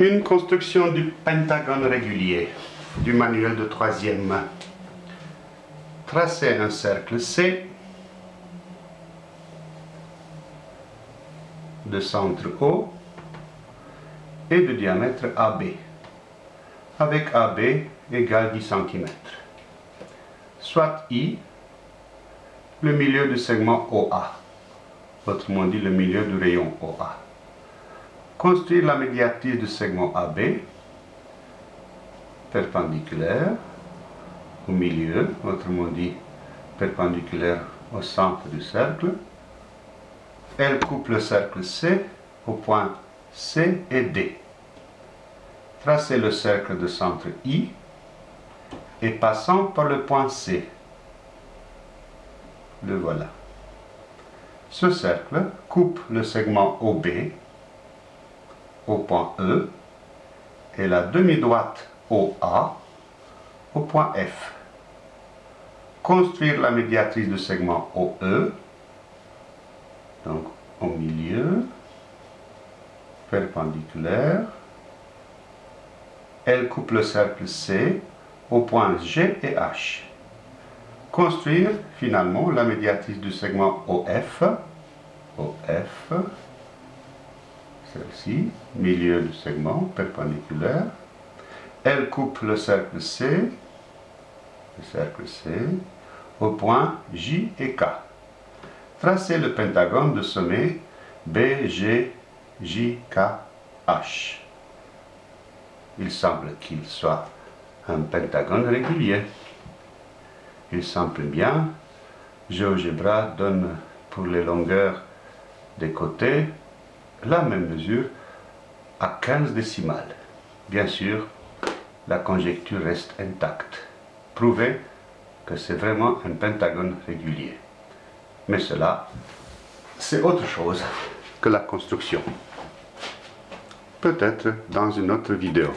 Une construction du pentagone régulier du manuel de troisième. Tracez un cercle C de centre O et de diamètre AB avec AB égale 10 cm. Soit I, le milieu du segment OA, autrement dit le milieu du rayon OA. Construire la médiatrice du segment AB, perpendiculaire au milieu, autrement dit perpendiculaire au centre du cercle. Elle coupe le cercle C au point C et D. Tracez le cercle de centre I et passant par le point C. Le voilà. Ce cercle coupe le segment OB au point E et la demi-droite OA au point F. Construire la médiatrice du segment OE, donc au milieu, perpendiculaire. Elle coupe le cercle C au point G et H. Construire finalement la médiatrice du segment OF, OF, celle-ci, milieu du segment perpendiculaire. Elle coupe le cercle C, le cercle C, au point J et K. Tracez le pentagone de sommet BG, K, H. Il semble qu'il soit un pentagone régulier. Il semble bien. GeoGebra donne pour les longueurs des côtés la même mesure à 15 décimales. Bien sûr, la conjecture reste intacte. Prouvez que c'est vraiment un pentagone régulier. Mais cela, c'est autre chose que la construction. Peut-être dans une autre vidéo.